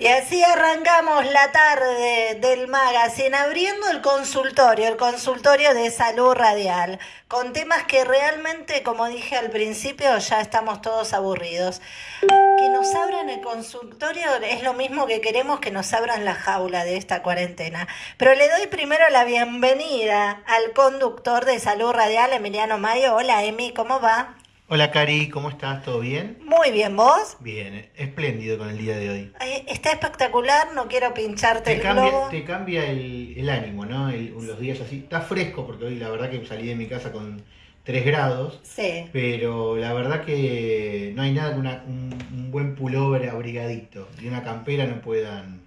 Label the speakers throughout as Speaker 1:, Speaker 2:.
Speaker 1: Y así arrancamos la tarde del magazine abriendo el consultorio, el consultorio de salud radial, con temas que realmente, como dije al principio, ya estamos todos aburridos. Que nos abran el consultorio es lo mismo que queremos que nos abran la jaula de esta cuarentena. Pero le doy primero la bienvenida al conductor de salud radial, Emiliano Mayo. Hola, Emi, ¿cómo va?
Speaker 2: Hola Cari, ¿cómo estás? ¿Todo bien?
Speaker 1: Muy bien, ¿vos?
Speaker 2: Bien, espléndido con el día de hoy.
Speaker 1: está espectacular, no quiero pincharte
Speaker 2: te
Speaker 1: el
Speaker 2: cambia,
Speaker 1: globo.
Speaker 2: Te cambia el, ánimo, ¿no? los días así. Está fresco porque hoy la verdad que salí de mi casa con 3 grados.
Speaker 1: Sí.
Speaker 2: Pero la verdad que no hay nada que un, buen pullover abrigadito y una campera no puedan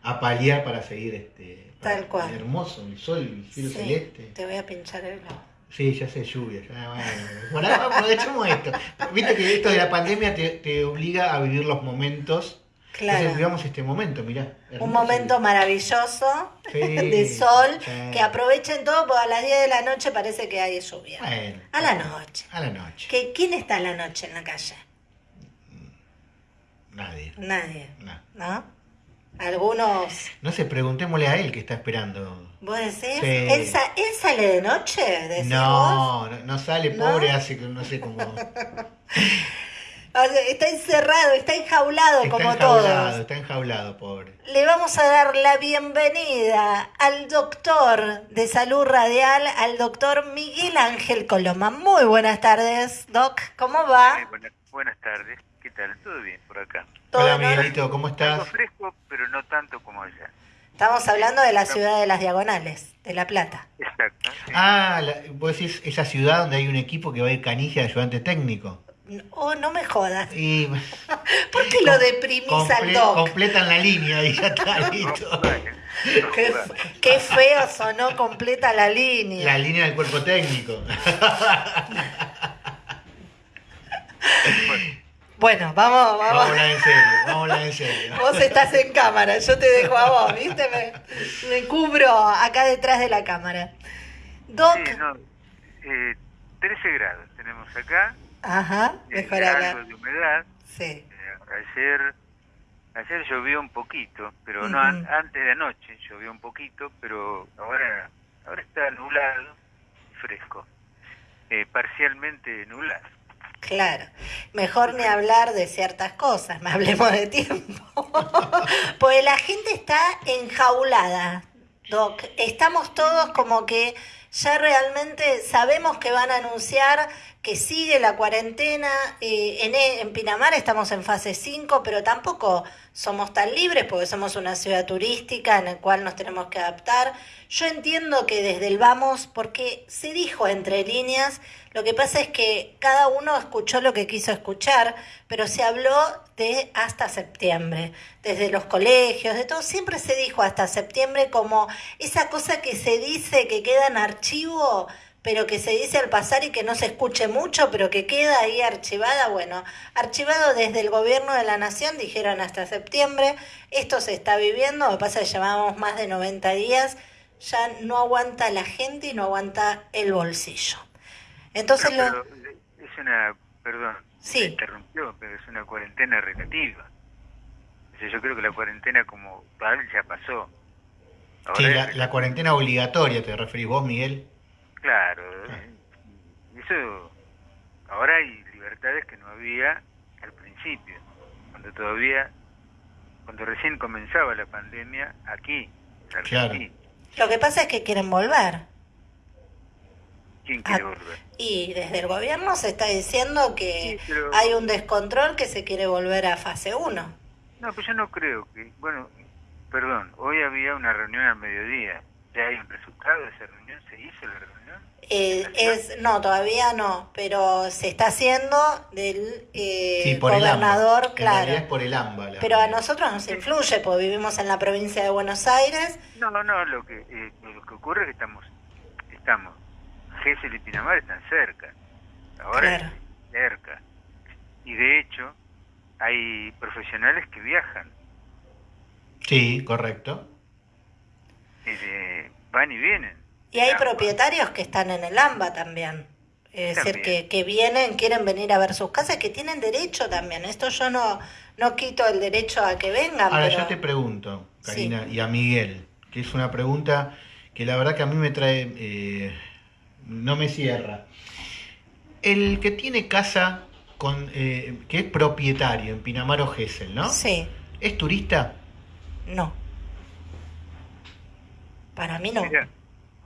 Speaker 2: apalear para seguir este...
Speaker 1: Tal cual.
Speaker 2: Hermoso, el sol, el cielo celeste.
Speaker 1: Te voy a pinchar el globo.
Speaker 2: Sí, ya sé, lluvia. Ya, bueno, aprovechemos esto. Viste que esto de la pandemia te, obliga a vivir los momentos. Claro. Entonces vivamos este momento, mirá.
Speaker 1: Un momento maravilloso de sol, que aprovechen todo porque a las 10 de la noche parece que hay lluvia. a la noche.
Speaker 2: A la noche.
Speaker 1: ¿Que, ¿Quién está a la noche en la calle?
Speaker 2: Nadie.
Speaker 1: Nadie. ¿No? Algunos...
Speaker 2: No sé, preguntémosle a él que está esperando.
Speaker 1: ¿Vos decís? ¿Él, sale de noche?
Speaker 2: No, no, sale, pobre, hace que no sé cómo.
Speaker 1: está encerrado, está enjaulado
Speaker 2: está
Speaker 1: como
Speaker 2: enjaulado, Está enjaulado, pobre.
Speaker 1: Le vamos a dar la bienvenida al doctor de salud radial, al doctor Miguel Ángel Coloma. Muy buenas tardes, Doc. ¿Cómo va?
Speaker 3: buenas, tardes. ¿Qué tal? ¿Todo bien por acá?
Speaker 2: Hola, Miguelito, ¿cómo estás?
Speaker 3: fresco, pero no tanto como allá.
Speaker 1: Estamos hablando de la ciudad de las Diagonales, de La Plata.
Speaker 3: Exacto.
Speaker 2: Ah, vos decís esa ciudad donde hay un equipo que va a ir canilla de ayudante técnico.
Speaker 1: Oh, no me jodas. Y... ¿Por qué lo deprimís al doc?
Speaker 2: Completan la línea y ya está listo.
Speaker 1: qué, qué, feo sonó, completa la línea.
Speaker 2: La línea del cuerpo técnico.
Speaker 1: Bueno, vamos, vamos.
Speaker 2: Vamos en serio, vamos en serio.
Speaker 1: Vos estás en cámara, yo te dejo a vos, ¿viste? Me, cubro acá detrás de la cámara.
Speaker 3: Doc. Sí, no, eh, 13 grados tenemos acá.
Speaker 1: Ajá,
Speaker 3: eh, mejor acá. Algo de humedad.
Speaker 1: Sí. Eh,
Speaker 3: ayer, ayer llovió un poquito, pero no antes de anoche llovió un poquito, pero ahora, ahora está nublado, fresco. Eh, parcialmente nublado.
Speaker 1: Claro, mejor ni hablar de ciertas cosas, me hablemos de tiempo. pues la gente está enjaulada, Doc. Estamos todos como que ya realmente sabemos que van a anunciar que sigue la cuarentena. Eh, en, en Pinamar estamos en fase 5, pero tampoco somos tan libres porque somos una ciudad turística en la cual nos tenemos que adaptar. Yo entiendo que desde el vamos, porque se dijo entre líneas, lo que pasa es que cada uno escuchó lo que quiso escuchar, pero se habló de hasta septiembre, desde los colegios, de todo, siempre se dijo hasta septiembre como esa cosa que se dice que queda en archivo pero que se dice al pasar y que no se escuche mucho, pero que queda ahí archivada. Bueno, archivado desde el gobierno de la nación, dijeron hasta septiembre, esto se está viviendo, lo que pasa es que llevamos más de 90 días, ya no aguanta la gente y no aguanta el bolsillo. Entonces lo...
Speaker 3: es una, perdón,
Speaker 1: sí.
Speaker 3: interrumpió, pero es una cuarentena relativa. yo creo que la cuarentena como tal ya pasó.
Speaker 2: sí, la, la cuarentena obligatoria, ¿te referís vos, Miguel?
Speaker 3: Claro, eso ahora hay libertades que no había al principio, cuando todavía, cuando recién comenzaba la pandemia aquí.
Speaker 2: Claro.
Speaker 1: Lo que pasa es que quieren volver.
Speaker 3: ¿Quién quiere ah, volver?
Speaker 1: Y desde el gobierno se está diciendo que hay un descontrol que se quiere volver a fase 1.
Speaker 3: No, pues yo no creo que, bueno, perdón, hoy había una reunión al mediodía, ¿ya hay un resultado de esa reunión? ¿Se hizo la reunión?
Speaker 1: Eh, es no todavía no pero se está haciendo del
Speaker 2: eh,
Speaker 1: gobernador claro
Speaker 2: es por el AMBA
Speaker 1: pero a nosotros nos influye porque vivimos en la provincia de Buenos Aires
Speaker 3: no no no lo que eh, lo que ocurre es que estamos estamos Gesell y Pinamar están cerca. Ahora cerca. Y de hecho hay profesionales que viajan.
Speaker 2: Sí correcto.
Speaker 3: Van y vienen.
Speaker 1: Y hay propietarios que están en el AMBA también. Es decir, que, que vienen, quieren venir a ver sus casas, que tienen derecho también. Esto yo no, no quito el derecho a que vengan.
Speaker 2: Ahora, yo te pregunto, Karina, y a Miguel, que es una pregunta que la verdad que a mí me trae, eh, no me cierra. El que tiene casa con, eh, que es propietario en Pinamar o Gesell, ¿no?
Speaker 1: Sí.
Speaker 2: ¿Es turista?
Speaker 1: No. Para mí no.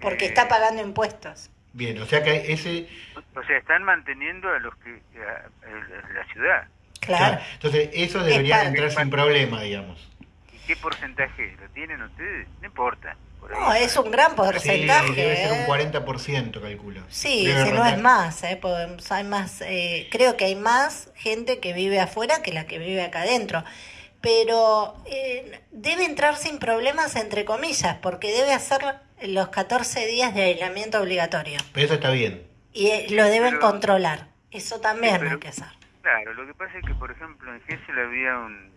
Speaker 1: porque está pagando impuestos.
Speaker 2: Bien, o sea que ese...
Speaker 3: O sea, están manteniendo a los que... la ciudad.
Speaker 1: Claro.
Speaker 2: Entonces, eso debería entrar sin problema, digamos.
Speaker 3: ¿Y qué porcentaje lo tienen ustedes? No importa.
Speaker 1: No, es un gran porcentaje. Sí,
Speaker 2: debe ser un 40%, ¿eh? calculo.
Speaker 1: Sí, si no es más, ¿eh? hay más eh, creo que hay más gente que vive afuera que la que vive acá adentro. Pero eh, debe entrar sin problemas, entre comillas, porque debe hacer los 14 días de aislamiento obligatorio.
Speaker 2: Pero eso está bien.
Speaker 1: Y eh, lo deben controlar. Eso también hay que hacer.
Speaker 3: Claro, lo que pasa es que, por ejemplo, en Gessel había un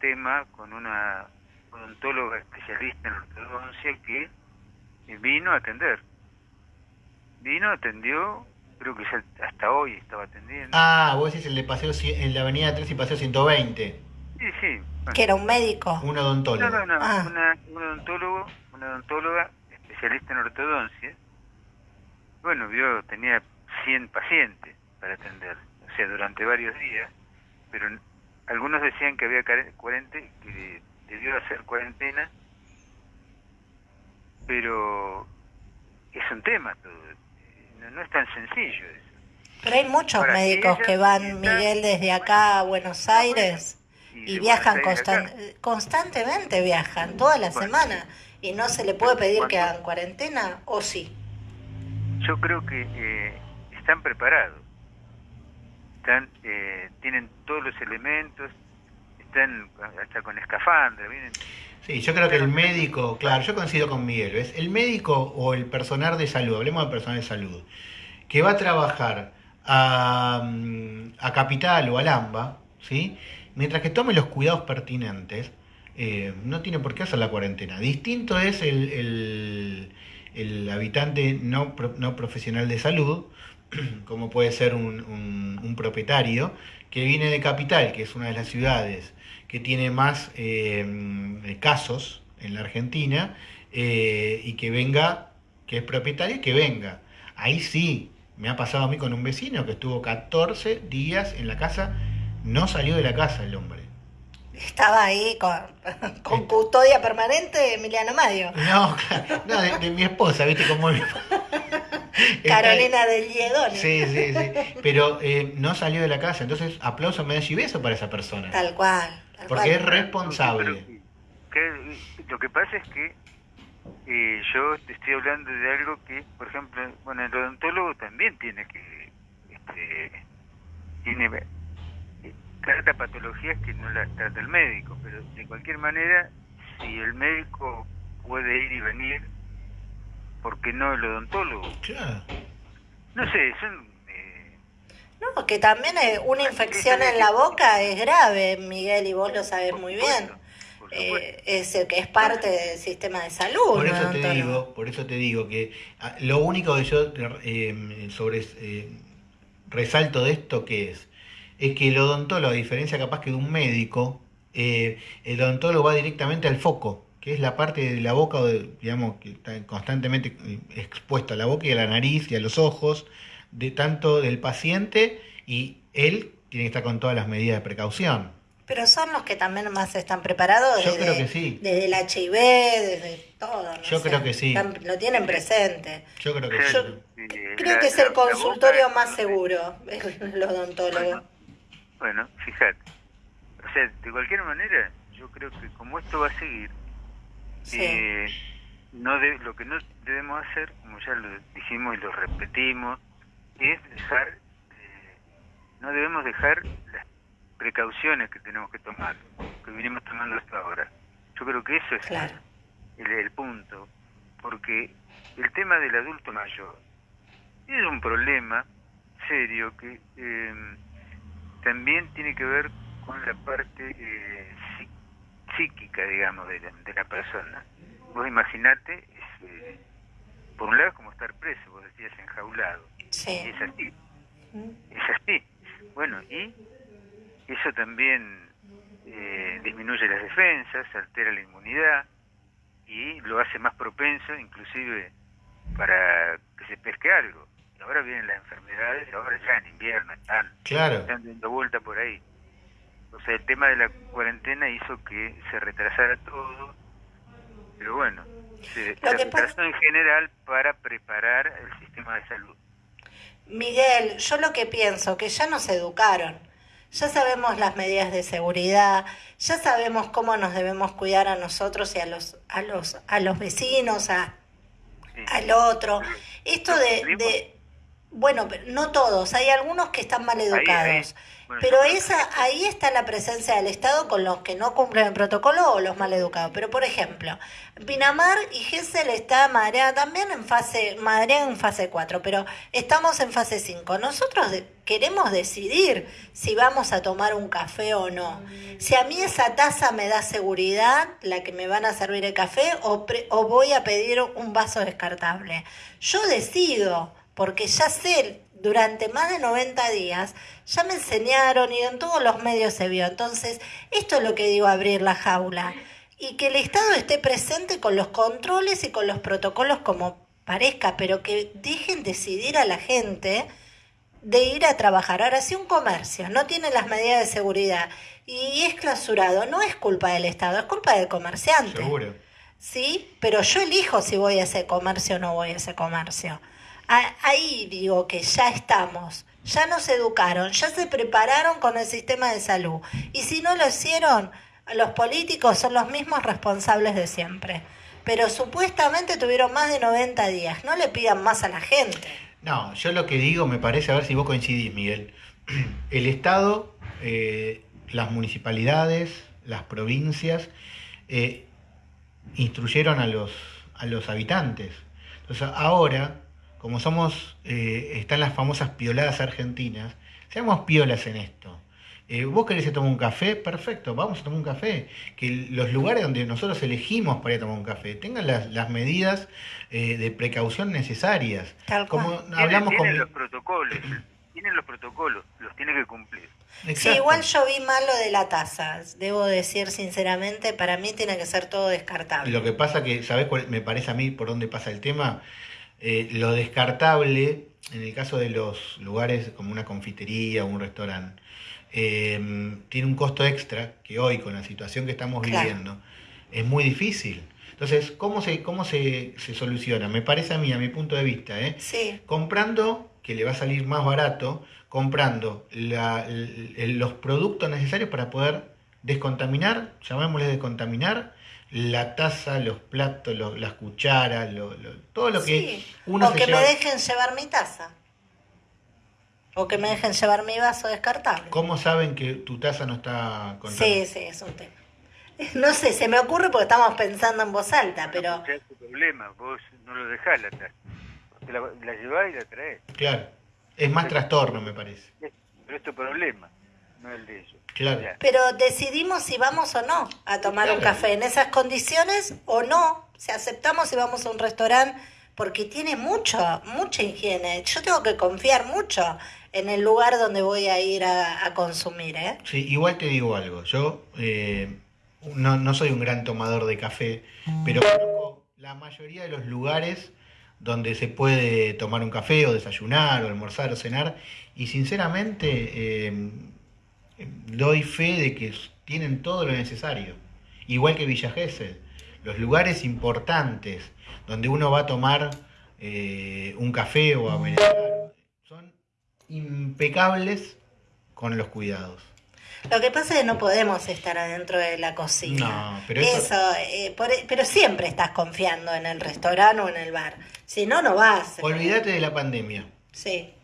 Speaker 3: tema con una odontóloga especialista en ortodoncia que vino a atender. Vino, atendió, creo que hasta hoy estaba atendiendo.
Speaker 2: Ah, vos decís el de paseo en la avenida 3 y paseo 120.
Speaker 3: Sí, sí.
Speaker 1: Que era un médico.
Speaker 2: Un odontólogo.
Speaker 3: No, no, no, ah. una, un odontólogo, una odontóloga especialista en ortodoncia. Bueno, vio, tenía 100 pacientes para atender, o sea, durante varios días, pero algunos decían que había 40, que debió hacer cuarentena, pero es un tema todo, no, es tan sencillo eso.
Speaker 1: Pero hay muchos médicos que van, Miguel, desde acá a Buenos Aires y, viajan constantemente, viajan toda la semana y no se le puede pedir que hagan cuarentena o sí.
Speaker 3: Yo creo que eh, están preparados, están, eh, tienen todos los elementos, hasta con escafandra.
Speaker 2: Sí, yo creo que el médico, claro, yo coincido con Miguel, ¿ves? El médico o el personal de salud, hablemos de personal de salud, que va a trabajar a, mm, a Capital o a Lamba, ¿sí? Mientras que tome los cuidados pertinentes, eh, no tiene por qué hacer la cuarentena. Distinto es el, el, habitante no, no profesional de salud, como puede ser un, un, propietario, que viene de Capital, que es una de las ciudades que tiene más eh, casos en la Argentina, eh, y que venga, que es propietario, que venga. Ahí sí, me ha pasado a mí con un vecino que estuvo 14 días en la casa, no salió de la casa el hombre.
Speaker 1: Estaba ahí con, con custodia permanente Emiliano Mario.
Speaker 2: No, no de, mi esposa, ¿viste cómo
Speaker 1: Carolina del Liedón.
Speaker 2: Sí, sí, sí. Pero eh, no salió de la casa, entonces aplauso, medalla y beso para esa persona.
Speaker 1: Tal cual.
Speaker 2: porque es responsable.
Speaker 3: lo que pasa es que eh, yo te estoy hablando de algo que, por ejemplo, bueno, el odontólogo también tiene que. Este, tiene trata patologías que no las trata el médico, pero de cualquier manera, si el médico puede ir y venir, ¿por qué no el odontólogo? No sé, son... Eh,
Speaker 1: no, que también una infección en la boca es grave, Miguel, y vos lo sabes muy bien. Eh, es el que es parte del sistema de salud.
Speaker 2: Por eso te digo, por eso te digo que ah, lo único que yo eh, sobre resalto de esto que es es que el odontólogo, a diferencia capaz que de un médico, eh, el odontólogo va directamente al foco, que es la parte de la boca, digamos, que está constantemente expuesta a la boca y a la nariz y a los ojos, de tanto del paciente y él tiene que estar con todas las medidas de precaución.
Speaker 1: Pero son los que también más están preparados.
Speaker 2: Yo creo que sí.
Speaker 1: Desde el HIV, desde todo.
Speaker 2: Yo creo que sí.
Speaker 1: lo tienen presente.
Speaker 2: Yo creo que sí.
Speaker 1: creo que es el consultorio más seguro, el odontólogo.
Speaker 3: Bueno, fíjate. O sea, de cualquier manera, yo creo que como esto va a seguir, eh, no de, lo que no debemos hacer, como ya lo dijimos y lo repetimos, es dejar, eh, no debemos dejar las precauciones que tenemos que tomar, que vinimos tomando hasta ahora. Yo creo que eso es el, el punto, porque el tema del adulto mayor es un problema serio que eh, también tiene que ver con la parte eh, psíquica, digamos, de la, persona. Vos imaginate, eh, por un lado, como estar preso, vos decías, enjaulado.
Speaker 1: Sí.
Speaker 3: Es así. Es así. Bueno, y eso también eh, disminuye las defensas, altera la inmunidad y lo hace más propenso inclusive para que se pesque algo. Y ahora vienen las enfermedades, ahora ya en invierno están,
Speaker 2: claro.
Speaker 3: están dando vuelta por ahí. O sea, el tema de la cuarentena hizo que se retrasara todo, pero bueno, se, se retrasó en general para preparar el sistema de salud.
Speaker 1: Miguel, yo lo que pienso, que ya nos educaron, ya sabemos las medidas de seguridad, ya sabemos cómo nos debemos cuidar a nosotros y a los, a los, a los vecinos, a, al otro. Esto de, de, bueno, no todos, hay algunos que están mal educados. Pero esa, ahí está la presencia del Estado con los que no cumplen el protocolo o los mal educados. Pero, por ejemplo, Pinamar y Gesell está madreada también en fase, madreada en fase 4, pero estamos en fase 5. Nosotros queremos decidir si vamos a tomar un café o no. Si a mí esa taza me da seguridad, la que me van a servir el café, o, o voy a pedir un vaso descartable. Yo decido, porque ya sé durante más de 90 días, ya me enseñaron y en todos los medios se vio. Entonces, esto es lo que digo, abrir la jaula. Y que el Estado esté presente con los controles y con los protocolos como parezca, pero que dejen decidir a la gente de ir a trabajar. Ahora, si un comercio no tiene las medidas de seguridad y es clausurado, no es culpa del Estado, es culpa del comerciante.
Speaker 2: Seguro.
Speaker 1: Sí, pero yo elijo si voy a ese comercio o no voy a ese comercio ahí digo que ya estamos, ya nos educaron, ya se prepararon con el sistema de salud. Y si no lo hicieron, los políticos son los mismos responsables de siempre. Pero supuestamente tuvieron más de 90 días. No le pidan más a la gente.
Speaker 2: No, yo lo que digo me parece, a ver si vos coincidís, Miguel. El Estado, eh, las municipalidades, las provincias, eh, instruyeron a los, a los habitantes. Entonces ahora como somos, eh, están las famosas pioladas argentinas, seamos piolas en esto. Eh, vos querés tomar un café, perfecto, vamos a tomar un café. Que los lugares donde nosotros elegimos para ir a tomar un café tengan las, medidas eh, de precaución necesarias.
Speaker 3: como hablamos con... los protocolos, tienen los protocolos, los tiene que cumplir.
Speaker 1: Sí, igual yo vi mal lo de la taza, debo decir sinceramente, para mí tiene que ser todo descartable.
Speaker 2: Lo que pasa que, ¿sabés cuál me parece a mí por dónde pasa el tema? Eh, lo descartable, en el caso de los lugares como una confitería o un restaurante, em, tiene un costo extra que hoy, con la situación que estamos viviendo, es muy difícil. Entonces, ¿cómo se, cómo se, soluciona? Me parece a mí, a mi punto de vista, ¿eh? comprando, que le va a salir más barato, comprando los productos necesarios para poder descontaminar, llamémosle descontaminar, la taza, los platos, las cucharas, todo lo que
Speaker 1: uno O que me dejen llevar mi taza. O que me dejen llevar mi vaso descartable.
Speaker 2: ¿Cómo saben que tu taza no está
Speaker 1: contaminada? Sí, sí, es un tema. No sé, se me ocurre porque estamos pensando en voz alta, pero...
Speaker 3: es tu problema, vos no lo dejás la taza. La, la llevás y la traes.
Speaker 2: Claro, es más trastorno, me parece.
Speaker 3: Pero es tu problema, no el de ellos.
Speaker 1: Pero decidimos si vamos o no a tomar un café en esas condiciones o no. Si aceptamos si vamos a un restaurante porque tiene mucho, mucha higiene. Yo tengo que confiar mucho en el lugar donde voy a ir a, consumir. ¿eh?
Speaker 2: Sí, igual te digo algo. Yo eh, no, no soy un gran tomador de café, pero conozco la mayoría de los lugares donde se puede tomar un café o desayunar o almorzar o cenar y sinceramente eh, doy fe de que tienen todo lo necesario. Igual que Villa Gesell, los lugares importantes donde uno va a tomar eh, un café o a merendar son impecables con los cuidados.
Speaker 1: Lo que pasa es que no podemos estar adentro de la cocina.
Speaker 2: No, pero
Speaker 1: eso, eh, e, pero siempre estás confiando en el restaurante o en el bar. Si no, no vas.
Speaker 2: Olvídate de la pandemia.
Speaker 1: Sí.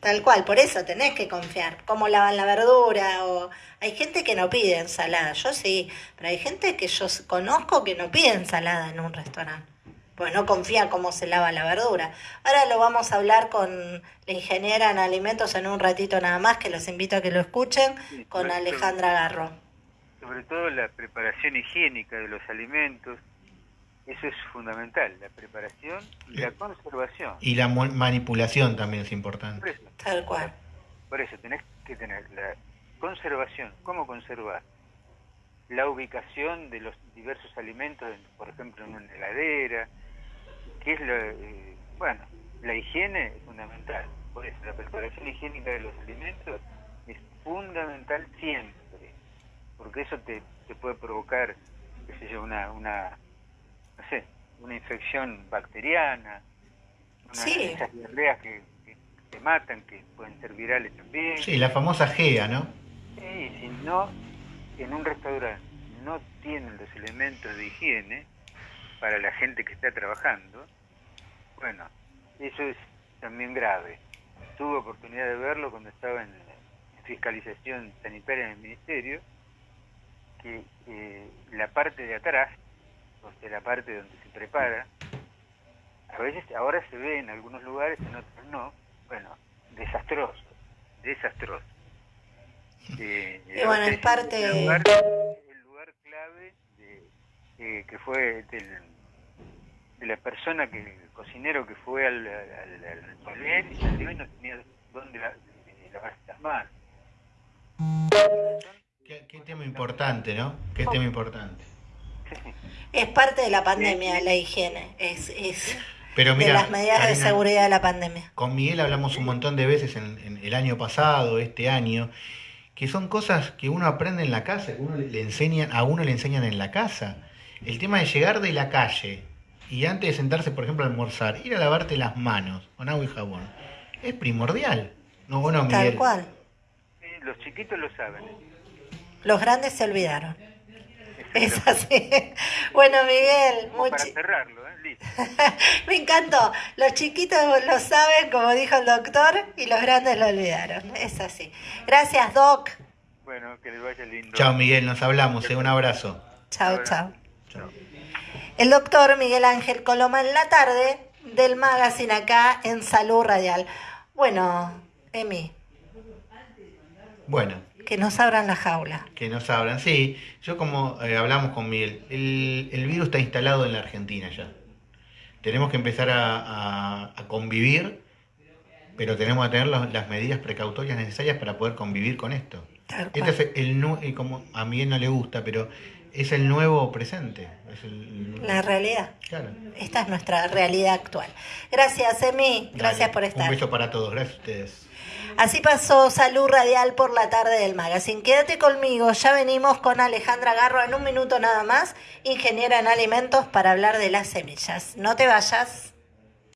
Speaker 1: Tal cual, por eso tenés que confiar. Cómo lavan la verdura o hay gente que no pide ensalada, yo sí, pero hay gente que yo conozco que no pide ensalada en un restaurante. Pues no confía cómo se lava la verdura. Ahora lo vamos a hablar con la ingeniera en alimentos en un ratito nada más, que los invito a que lo escuchen, con Alejandra Garro.
Speaker 3: Sobre todo la preparación higiénica de los alimentos, Eso es fundamental, la preparación y la conservación.
Speaker 2: Y la manipulación también es importante.
Speaker 1: Tal cual.
Speaker 3: Por eso tenés que tener la conservación, cómo conservar la ubicación de los diversos alimentos, por ejemplo, en una heladera, que es lo, eh, bueno, la higiene es fundamental. Por eso, la preparación higiénica de los alimentos es fundamental siempre, porque eso te, te puede provocar, qué sé yo, una, una no sé, una infección bacteriana, una de esas diarreas que, que, matan, que pueden ser virales también.
Speaker 2: Sí, la famosa GEA, ¿no?
Speaker 3: Sí, si no, en un restaurante no tienen los elementos de higiene para la gente que está trabajando, bueno, eso es también grave. Tuve oportunidad de verlo cuando estaba en, fiscalización sanitaria en el ministerio, que eh, la parte de atrás de la parte donde se prepara, a veces ahora se ve en algunos lugares, en otros no, bueno, desastroso, desastroso.
Speaker 1: Eh, y bueno, es parte...
Speaker 3: El lugar, el lugar clave de, eh, que fue del, de la persona, que el cocinero que fue al, al, al toilet y salió y no tenía dónde la, lavarse las manos.
Speaker 2: Qué, qué tema importante, ¿no? Qué tema importante.
Speaker 1: Es parte de la pandemia, la higiene. Es, es Pero de las medidas de seguridad de la pandemia.
Speaker 2: Con Miguel hablamos un montón de veces en, el año pasado, este año, que son cosas que uno aprende en la casa, que uno le enseñan, a uno le enseñan en la casa. El tema de llegar de la calle y antes de sentarse, por ejemplo, a almorzar, ir a lavarte las manos con agua y jabón, es primordial. No, bueno, Miguel.
Speaker 1: Tal cual.
Speaker 3: los chiquitos lo saben.
Speaker 1: Los grandes se olvidaron. Es así. Bueno, Miguel,
Speaker 3: mucho... Para cerrarlo, ¿eh?
Speaker 1: Me encantó. Los chiquitos lo saben, como dijo el doctor, y los grandes lo olvidaron. Es así. Gracias, Doc.
Speaker 3: Bueno, que les vaya lindo.
Speaker 2: Chao, Miguel, nos hablamos. ¿eh? Un abrazo.
Speaker 1: Chao, chao. El doctor Miguel Ángel Coloma en la tarde del magazine acá en Salud Radial. Bueno, Emi.
Speaker 2: Bueno.
Speaker 1: Que nos abran la jaula.
Speaker 2: Que nos abran, sí. Yo como eh, hablamos con Miguel, el, virus está instalado en la Argentina ya. Tenemos que empezar a, convivir, pero tenemos que tener las medidas precautorias necesarias para poder convivir con esto. Este es el, como a Miguel no le gusta, pero es el nuevo presente.
Speaker 1: la realidad. Esta es nuestra realidad actual. Gracias, Emi. Gracias por estar.
Speaker 2: Un beso para todos. Gracias a ustedes.
Speaker 1: Así pasó Salud Radial por la tarde del magazine. Quédate conmigo, ya venimos con Alejandra Garro en un minuto nada más, ingeniera en alimentos, para hablar de las semillas. No te vayas.